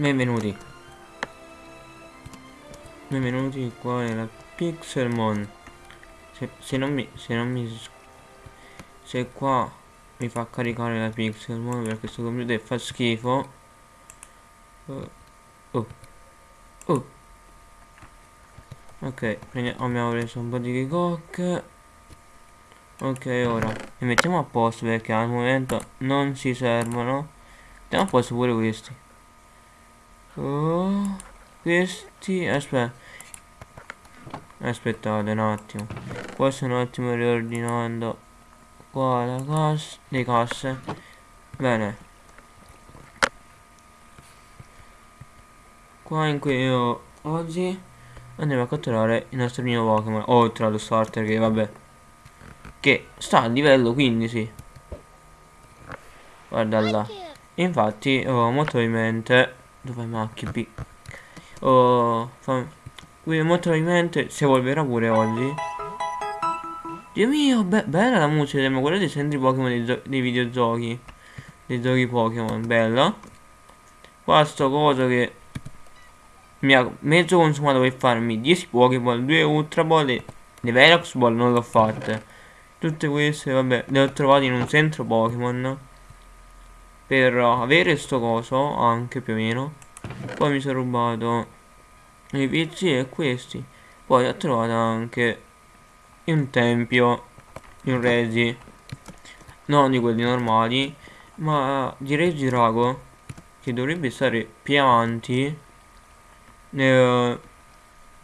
Benvenuti. Benvenuti qua nella Pixelmon. Se, se non mi... Se non mi... Se qua mi fa caricare la Pixelmon perché questo computer fa schifo. Oh. Oh. oh. Ok, abbiamo preso un po' di cock. Ok, ora li mettiamo a posto perché al momento non ci servono. Mettiamo a posto pure questi. Oh, questi, aspetta. Aspettate un attimo. Qua sto un attimo riordinando qua la cassa, le casse. Bene. Qua in cui io oggi andiamo a catturare il nostro primo Pokémon. Oltre allo starter che vabbè che sta a livello 15 guarda là infatti oh, molto probabilmente dove macchie B oh, fa, qui molto probabilmente si evolverà pure oggi. Dio mio be bella la musica ma guardate sempre i Pokémon dei, dei, videogiochi. Dei giochi Pokémon bella. Qua sto coso che mi ha mezzo consumato per farmi 10 Pokémon 2 Ultra Ball e le Velox Ball non l'ho fatte. Tutte queste, vabbè, le ho trovate in un centro Pokémon. Per avere sto coso, anche più o meno. Poi mi sono rubato i PC e questi. Poi ho trovato anche un tempio, un regi. Non di quelli normali, ma di Regirago. Che dovrebbe stare più avanti. Eh,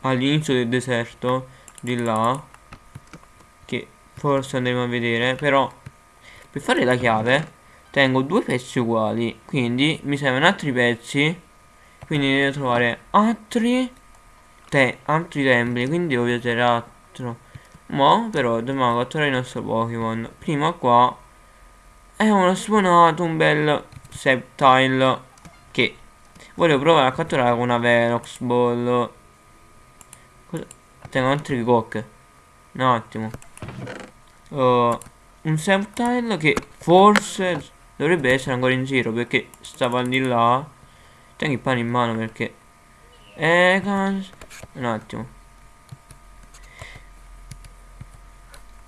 all'inizio del deserto. Di là Forse andremo a vedere Però per fare la chiave Tengo due pezzi uguali Quindi mi servono altri pezzi Quindi devo trovare altri te Altri templi Quindi devo vedere altro. Ma però dobbiamo catturare il nostro Pokémon. Prima qua È uno spawnato un bel Septile Che Voglio provare a catturare con una Velox Ball. Cosa? Tengo altri cock Un attimo. Uh, un Semptile che forse dovrebbe essere ancora in giro perché stava di là. Tengo il pane in mano perché eh, un attimo.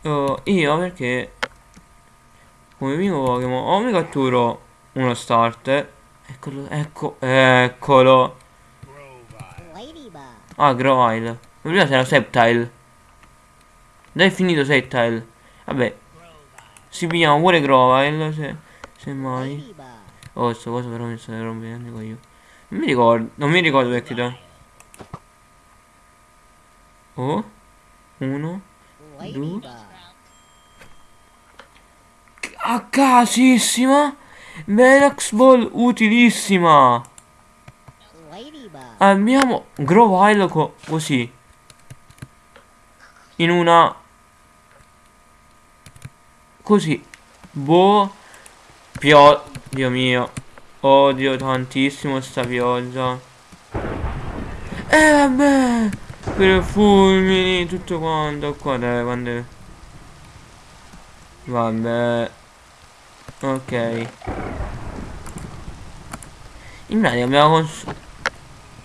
Uh, io perché come primo Pokémon o mi catturo uno starter eccolo ecco eccolo. Ah Grovile prima c'era Septile dai finito Septile Vabbè. Si pigliamo pure Grovile se, se mai. Oh, sto cosa però mi sta rompendo io. Non mi ricordo. Non mi ricordo perché da. Oh. Uno. Due. A casissima. Velox Ball utilissima. Abbiamo Grovile co così. In una Così. Boh. Pio... Dio mio. Odio tantissimo sta pioggia. E eh, vabbè. Per fulmini, tutto quanto. Qua dai, quando... Vabbè. Ok. In pratica abbiamo cons...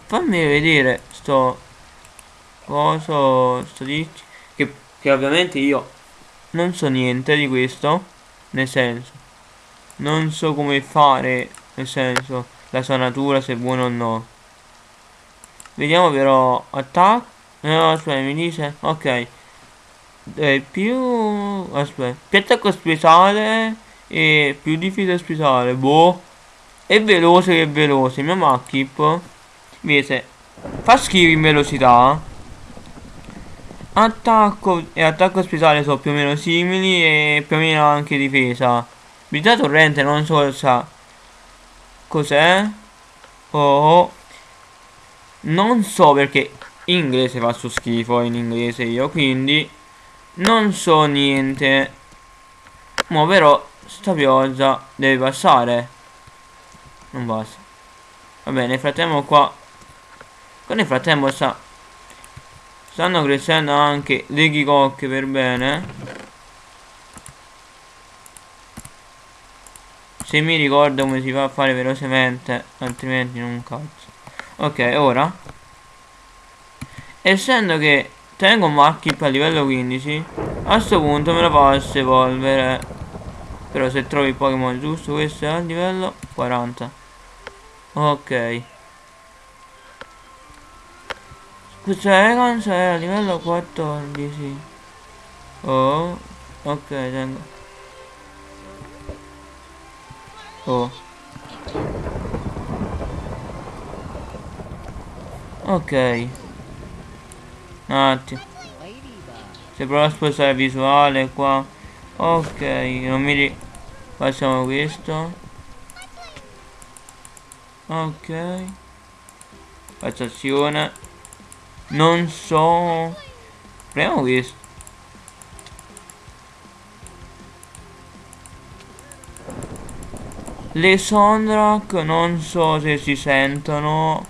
Fammi vedere sto... Coso... Sto dici... Che, che ovviamente io non so niente di questo nel senso non so come fare nel senso la sua natura se è buona o no. Vediamo però attacco no aspetta mi dice ok. È più aspetta più attacco speciale e più difesa speciale boh. È veloce che è veloce mio Makip invece fa schifo in velocità. Attacco e attacco speciale sono più o meno simili e più o meno anche difesa. Abilità torrente non so sa. Cos'è? Oh. Non so perché in inglese faccio schifo in inglese io, quindi non so niente. Ma però sta pioggia deve passare. Non passa. Va bene, nel frattempo qua. Qua nel frattempo sta Stanno crescendo anche le ghicocche per bene Se mi ricordo come si va a fare velocemente, altrimenti non cazzo. Ok, ora. Essendo che tengo Markip a livello 15, a questo punto me lo posso evolvere. Però se trovi il Pokémon giusto, questo è a livello 40. Ok. Scusa, è a livello 14. Oh, ok, tengo. Oh. Ok. Un attimo. Se provo a spostare visuale qua. Ok, non mi ri... Facciamo questo. Ok. Faccio azione. Non so. Proviamo questo. Le Sondrak non so se si sentono.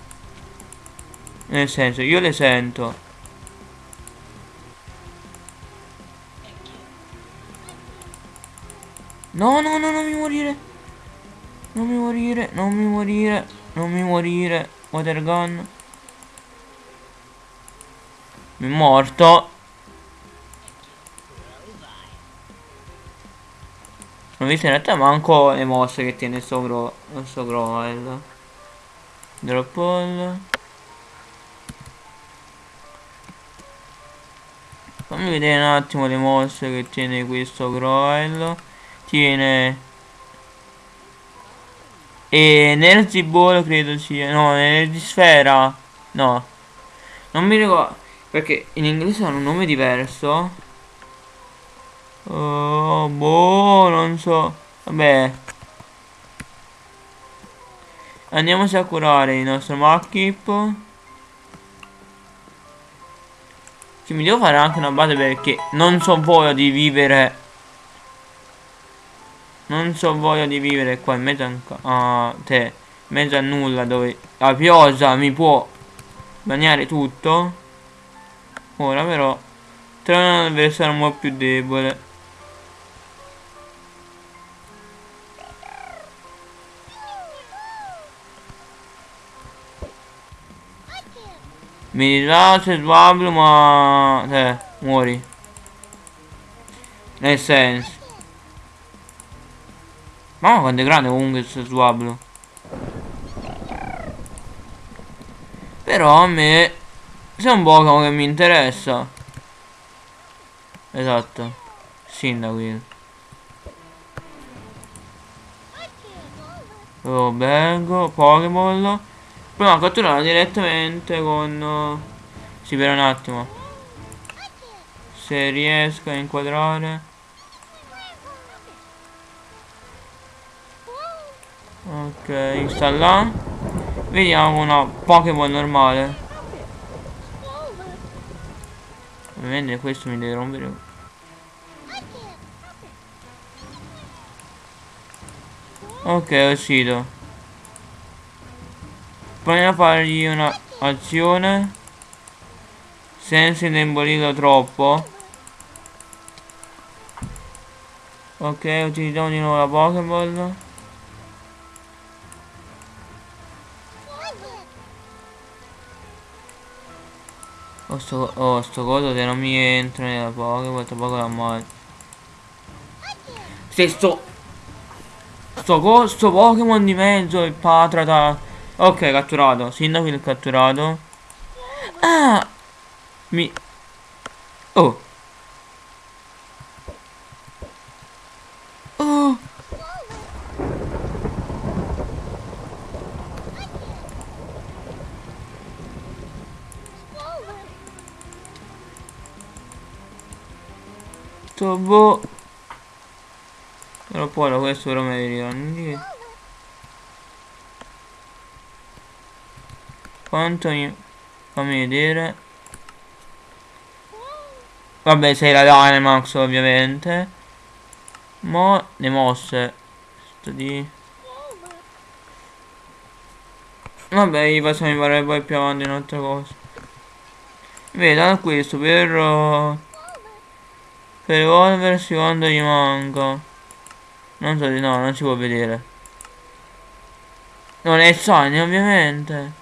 Nel senso, io le sento. No, no, no, non mi morire. Non mi morire, non mi morire, non mi morire. Water gun. Mi è morto. Non visto in realtà manco le mosse che tiene sto, gro sto groel. Drop all. Fammi vedere un attimo le mosse che tiene questo groel. Tiene... E Energy Ball credo sia... No, Energy Sfera. No. Non mi ricordo. Perché in inglese hanno un nome diverso. Oh, boh, non so. Vabbè. Andiamoci a curare il nostro Makip. Che mi devo fare anche una base perché non so voglia di vivere. Non so voglia di vivere qua in mezzo a te. In mezzo a nulla dove la pioggia mi può bagnare tutto. Ora però trovo un avversario un po' più debole. Mi dispiace Swablu ma... Eh, muori. Nel senso. Mamma quanto è grande comunque questo Swablu. Però a me... C'è un Pokémon che mi interessa. Esatto. Sindaco. Oh, Bengo, Pokéball. Proviamo a catturarla direttamente con... Sì, per un attimo. Se riesco a inquadrare. Ok, sta là. Vediamo una Pokémon normale. Ovviamente questo mi deve rompere. Ok, è uscito. Proviamo a fargli una azione senza indebolirlo troppo. Ok, utilizziamo di nuovo la Pokéball. Oh sto, oh, sto coso che non mi entra nella Pokéball, tra poco la male. Se sto... Sto, sto Pokémon di mezzo, il Patrata Ok, catturato. Sindaco catturato. Ah! Mi... Oh! Oh! Tobo. Però poi questo però me lo Quanto mi... Fammi vedere. Vabbè, sei la Dynamax ovviamente. Mo le mosse. Sto di... Vabbè, i passiamo mi pare poi più avanti in un'altra cosa. Vedo questo per... Uh, per evolversi quando gli manca. Non so no, non si può vedere. Non è Sony ovviamente.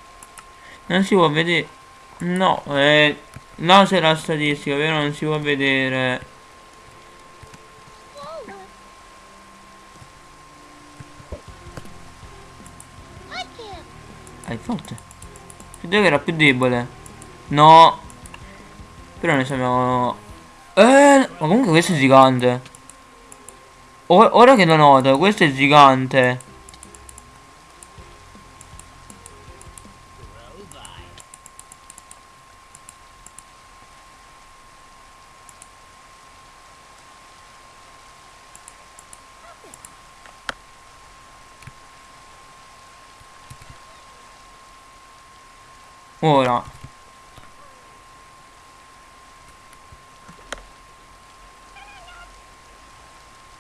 Non si può vedere. No, eh, là c'è la statistica, però non si può vedere. È forte. Credevo che era più debole. No. Però ne sappiamo... Eh, ma comunque questo è gigante. O ora che lo noto, questo è gigante. Ora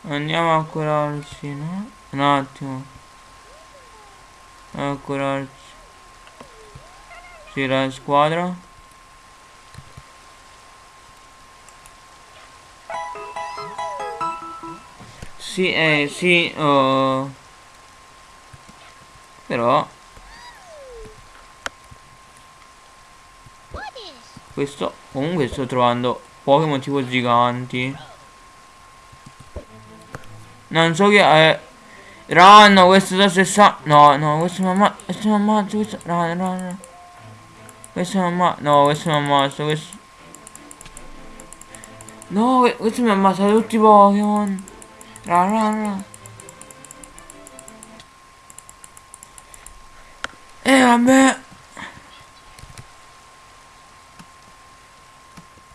Andiamo a curarci, no? Un attimo A curarci Sì, la squadra Sì, eh, sì oh. Però Questo comunque sto trovando Pokémon tipo giganti. Non so che è Run, questo da 60 No, no, questo mi ammazza Questo mi ammazza questo run, run Questo mi No, questo mi ammazza Questo. No, questo mi ammazza tutti i Pokémon. Run, run, run. E eh, vabbè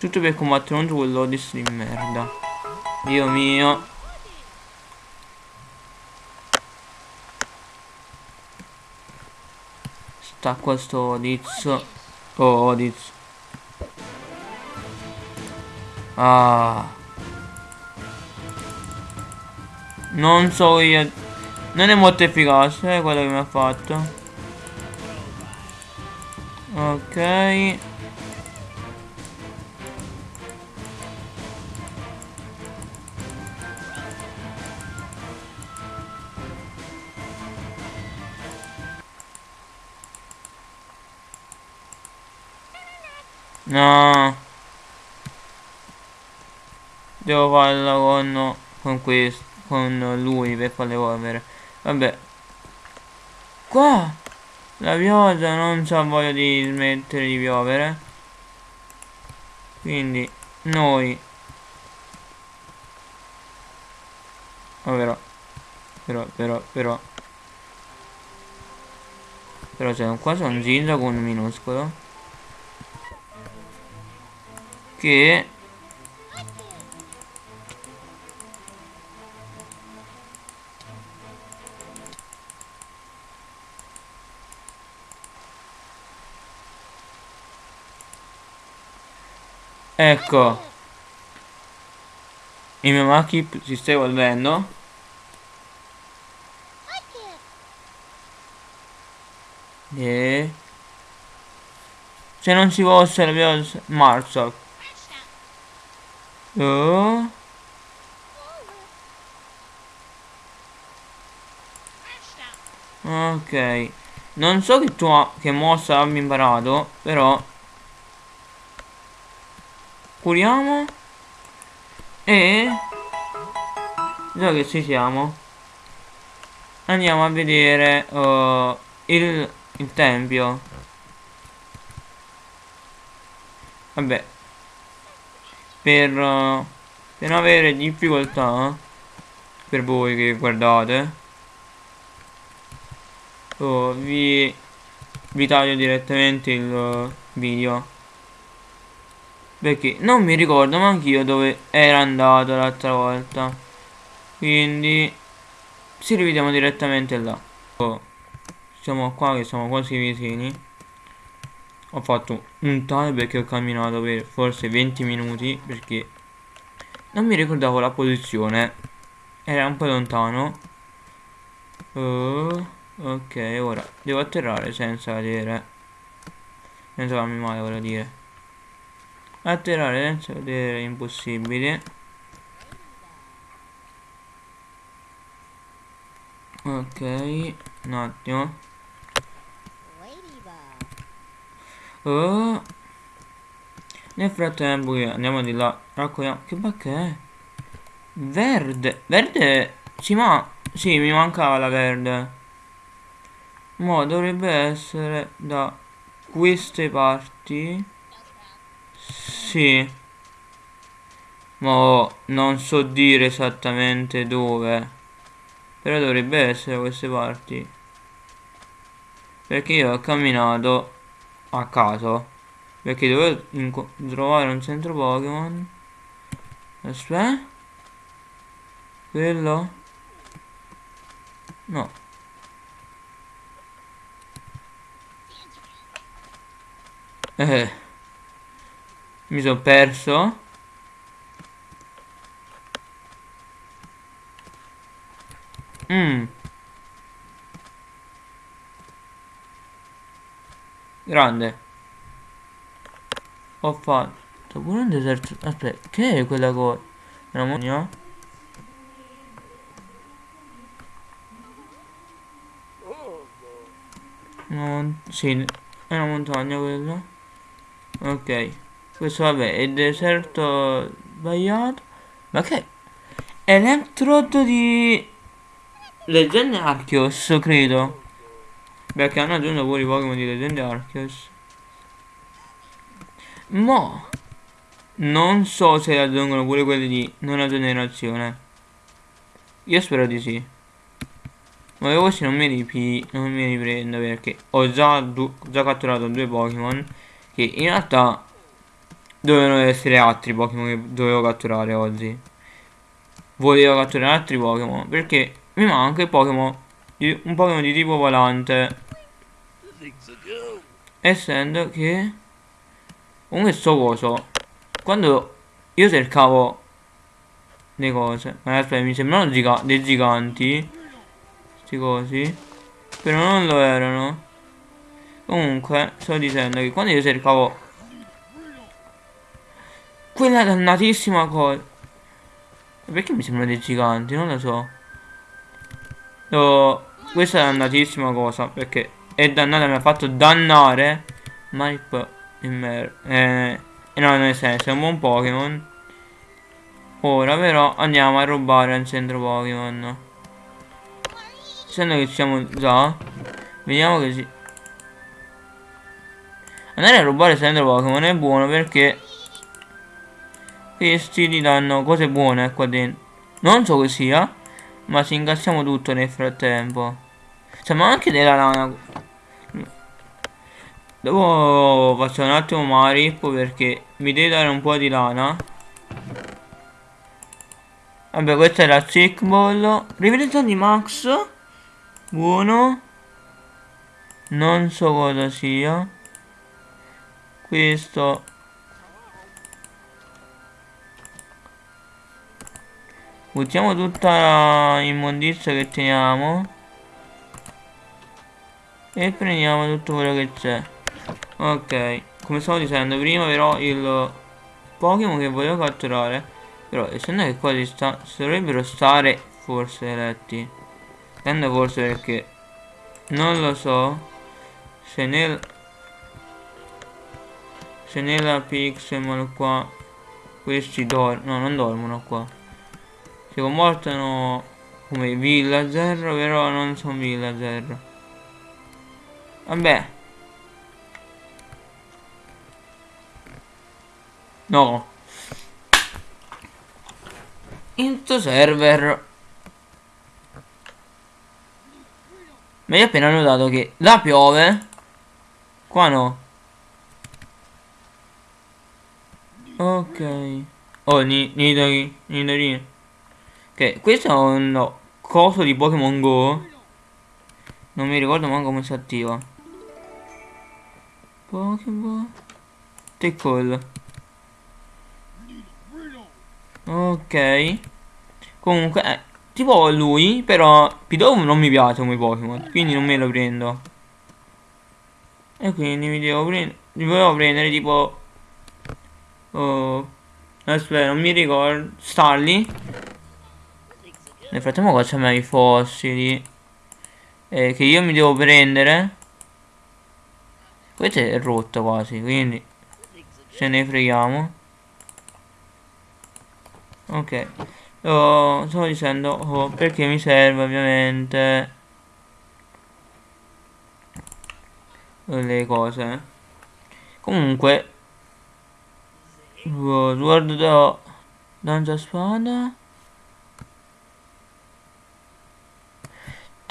Tutto per combattere contro quell'Odis di merda. Dio mio. Sta questo Odiz. Oh, Odiz. Ah. Non so io. Non è molto efficace eh, quello che mi ha fatto. Ok. No. Devo farla con, con questo, con lui per farle evolvere. Vabbè. Qua. La pioggia non c'ha voglia di smettere di piovere. Quindi noi. Oh, però. Però, però, però. Però c'è qua c'è un ginza con un minuscolo che ecco. Il mio Maki si sta evolvendo e se non si fosse la Marzoc Oh. Ok. Non so che, tua, che mossa abbia imparato, però... Curiamo. E... Già che ci siamo. Andiamo a vedere uh, il, il tempio. Vabbè, per, uh, per non avere difficoltà per voi che guardate oh, vi, vi taglio direttamente il uh, video. Perché non mi ricordo anch'io dove era andato l'altra volta. Quindi ci rivediamo direttamente là. Oh, siamo qua che siamo quasi vicini ho fatto un tale perché ho camminato per forse 20 minuti perché non mi ricordavo la posizione. Era un po' lontano. Uh, ok ora devo atterrare senza vedere senza farmi male voglio dire. Atterrare senza vedere è impossibile. Ok un attimo Oh. Nel frattempo andiamo di là, raccogliamo... Che bacca è? Verde. Verde? Sì, ma... Sì, mi mancava la verde. Mo dovrebbe essere da queste parti. Sì. Ma non so dire esattamente dove. Però dovrebbe essere da queste parti. Perché io ho camminato a caso. Perché dovevo trovare un centro Pokémon. Aspetta. Quello? No. Eh. Mi sono perso. Mmm. Grande. Ho fatto pure un deserto. Aspetta, che è quella cosa? Una? No, sì, è una montagna quella. Ok. Questo vabbè, è deserto sbagliato. Ma che? Electrode di... Leggende Arceus, credo. Perché hanno aggiunto pure i Pokémon di Leggende Arceus. Mo non so se aggiungono pure quelli di nona generazione. Io spero di sì. Ma così non mi, ripi non mi riprendo perché ho già, già catturato due Pokémon che in realtà dovevano essere altri Pokémon che dovevo catturare oggi. Volevo catturare altri Pokémon perché mi manca il Pokémon un Pokémon di tipo volante. Essendo che Comunque sto coso Quando io cercavo Le cose Ma aspetta mi sembrano giga dei giganti Questi cosi Però non lo erano Comunque sto dicendo che quando io cercavo Quella dannatissima cosa Perché mi sembrano dei giganti? Non lo so oh, Questa è dannatissima cosa Perché è dannata mi ha fatto dannare Marip Immer eh, no, nel senso, è un buon Pokémon. Ora però andiamo a rubare al centro Pokémon. Essendo che siamo già, vediamo che si... Andare a rubare il centro Pokémon è buono perché questi ti danno cose buone qua dentro. Non so che sia, ma ci incassiamo tutto nel frattempo. Siamo anche della lana Dopo faccio un attimo Marip perché mi deve dare un po' di lana. Vabbè, questa è la Sick Ball. Rivelazione di Max. Buono. Non so cosa sia. Questo. Buttiamo tutta l'immondizia che teniamo. E prendiamo tutto quello che c'è. Ok, come stavo dicendo prima però il Pokémon che volevo catturare Però essendo che qua si, sta, si dovrebbero stare forse eletti Tendo forse perché non lo so se nel se nella Pixelmon qua questi dormono no non dormono qua si comportano come villager però non sono villager vabbè No. Into server. Ma io appena notato che là piove. Qua no. Ok. Oh, Nidori. Nidori. Ok, questo è un coso di Pokémon Go. Non mi ricordo manco come si attiva. Pokémon. Take Ok. Comunque, eh, tipo lui, però Pidove non mi piace come Pokémon, quindi non me lo prendo. E quindi mi devo prendere, volevo prendere tipo... Oh, aspetta, non mi ricordo. Starly. Nel frattempo qua c'è i fossili. Eh, che io mi devo prendere. questo è rotto quasi quindi ce ne freghiamo ok oh, stavo dicendo oh, perché mi serve ovviamente le cose comunque Sword da Danza Spada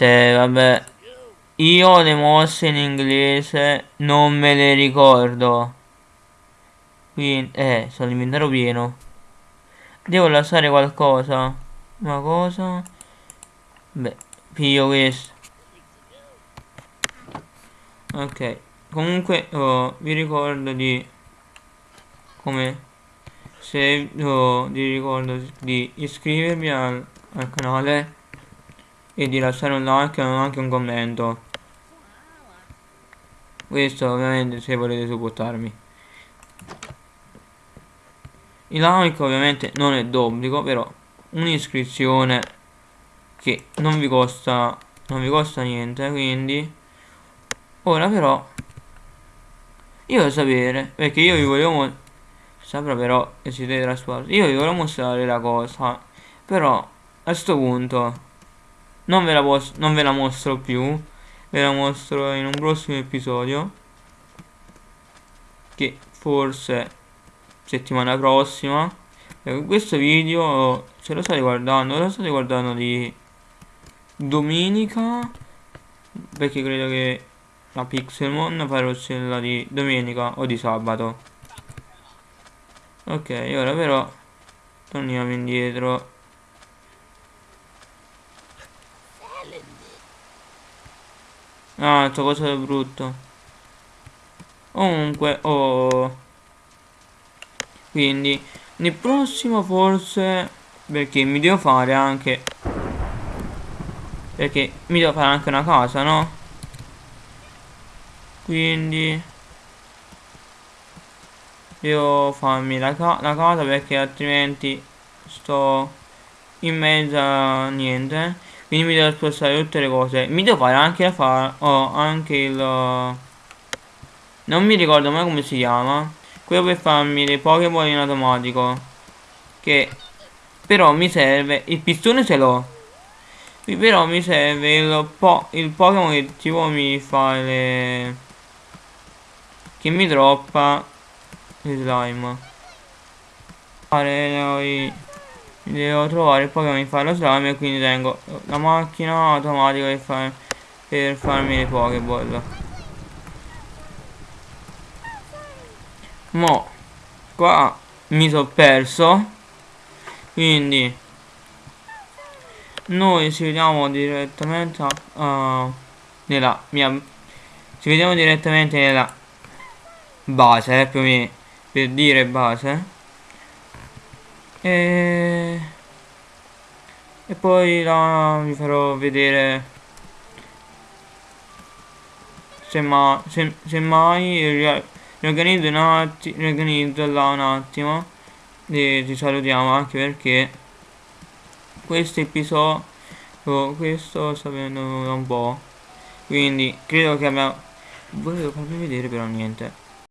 Te vabbè io le mosse in inglese non me le ricordo. Quindi eh sono l'inventario pieno. Devo lasciare qualcosa? Una cosa? Beh piglio questo. Ok comunque oh, vi ricordo di come se oh, vi ricordo di iscrivervi al, al, canale e di lasciare un like e anche un commento. Questo ovviamente se volete supportarmi. Il like ovviamente non è d'obbligo però un'iscrizione che non vi costa non vi costa niente quindi Ora però io devo sapere perché io vi volevo saprà però che siete trasporti io vi volevo mostrare la cosa però a questo punto non ve, la non ve la mostro più. Ve la mostro in un prossimo episodio. Che forse settimana prossima. E questo video se lo state guardando lo state guardando di domenica? Perché credo che la Pixelmon farò cella di domenica o di sabato. Ok ora però torniamo indietro ah sto cosa è brutto comunque oh. Quindi nel prossimo forse perché mi devo fare anche perché mi devo fare anche una casa no? Quindi devo farmi la, ca la casa perché altrimenti sto in mezzo a niente quindi mi devo spostare tutte le cose. Mi devo fare anche la fare oh, anche il non mi ricordo mai come si chiama. Quello per farmi le pokéball in automatico. Che però mi serve il pistone ce l'ho. Però mi serve il, po il Pokémon che tipo mi fa le che mi droppa il slime mi devo trovare il Pokémon che fa lo slime e quindi tengo la macchina automatica per, far, per farmi le Pokéball mo qua mi sono perso quindi noi ci vediamo direttamente uh, nella mia ci vediamo direttamente nella base, eh, più o per dire base. E, e poi là vi farò vedere se, ma, se, se mai riorganizzo un attimo, riorganizzo là un attimo e ci salutiamo anche perché questo episodio questo sta venendo un po' quindi credo che abbiamo volevo farvi vedere però niente